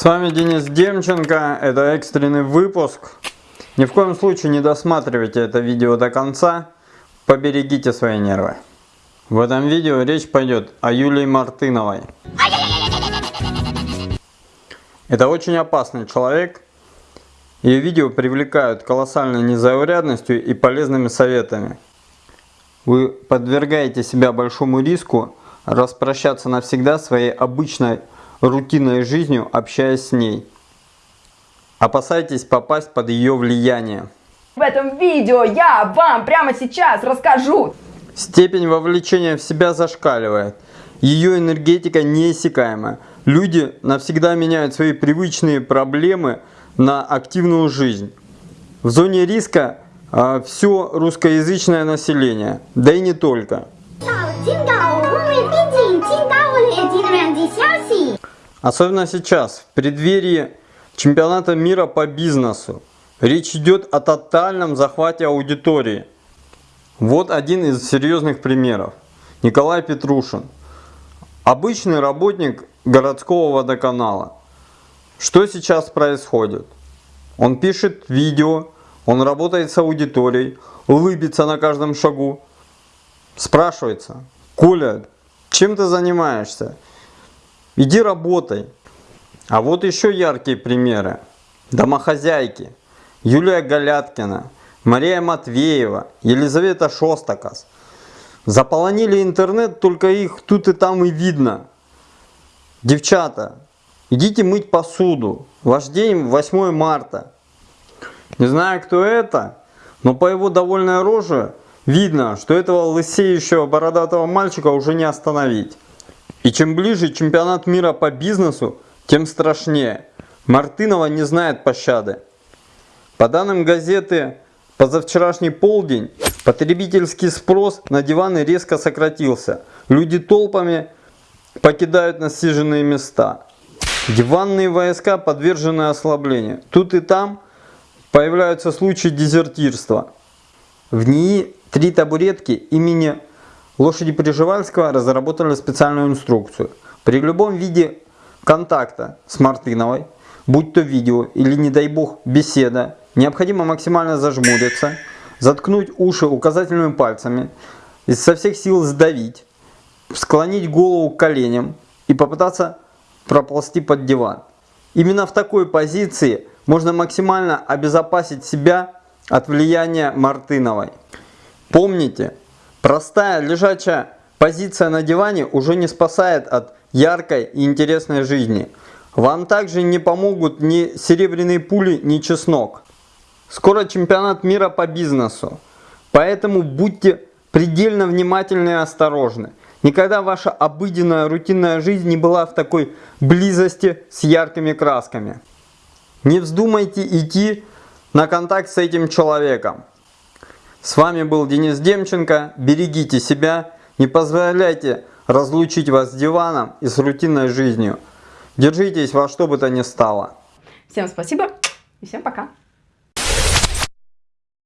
С вами Денис Демченко, это экстренный выпуск. Ни в коем случае не досматривайте это видео до конца, поберегите свои нервы. В этом видео речь пойдет о Юлии Мартыновой. Это очень опасный человек. Ее видео привлекают колоссальной незаурядностью и полезными советами. Вы подвергаете себя большому риску распрощаться навсегда своей обычной рутинной жизнью, общаясь с ней. Опасайтесь попасть под ее влияние. В этом видео я вам прямо сейчас расскажу. Степень вовлечения в себя зашкаливает. Ее энергетика неиссякаема. Люди навсегда меняют свои привычные проблемы на активную жизнь. В зоне риска э, все русскоязычное население, да и не только. 金岛无美毕竟金岛我列级的软件消息。 Особенно сейчас, в преддверии чемпионата мира по бизнесу. Речь идет о тотальном захвате аудитории. Вот один из серьезных примеров. Николай Петрушин. Обычный работник городского водоканала. Что сейчас происходит? Он пишет видео, он работает с аудиторией, улыбится на каждом шагу. Спрашивается, Коля, чем ты занимаешься? Иди работай. А вот еще яркие примеры. Домохозяйки. Юлия Галяткина, Мария Матвеева, Елизавета Шостакас. Заполонили интернет, только их тут и там и видно. Девчата, идите мыть посуду. Ваш день 8 марта. Не знаю, кто это, но по его довольной роже видно, что этого лысеющего бородатого мальчика уже не остановить. И чем ближе чемпионат мира по бизнесу, тем страшнее. Мартынова не знает пощады. По данным газеты «Позавчерашний полдень», потребительский спрос на диваны резко сократился. Люди толпами покидают насиженные места. Диванные войска подвержены ослаблению. Тут и там появляются случаи дезертирства. В НИИ три табуретки имени Лошади Приживальского разработали специальную инструкцию. При любом виде контакта с Мартыновой, будь то видео или, не дай бог, беседа, необходимо максимально зажмуриться, заткнуть уши указательными пальцами, со всех сил сдавить, склонить голову к коленям и попытаться проползти под диван. Именно в такой позиции можно максимально обезопасить себя от влияния Мартыновой. Помните, простая лежачая позиция на диване уже не спасает от яркой и интересной жизни. Вам также не помогут ни серебряные пули, ни чеснок. Скоро чемпионат мира по бизнесу. Поэтому будьте предельно внимательны и осторожны. Никогда ваша обыденная рутинная жизнь не была в такой близости с яркими красками. Не вздумайте идти на контакт с этим человеком. С вами был Денис Демченко. Берегите себя. Не позволяйте разлучить вас с диваном и с рутинной жизнью. Держитесь во что бы то ни стало. Всем спасибо и всем пока.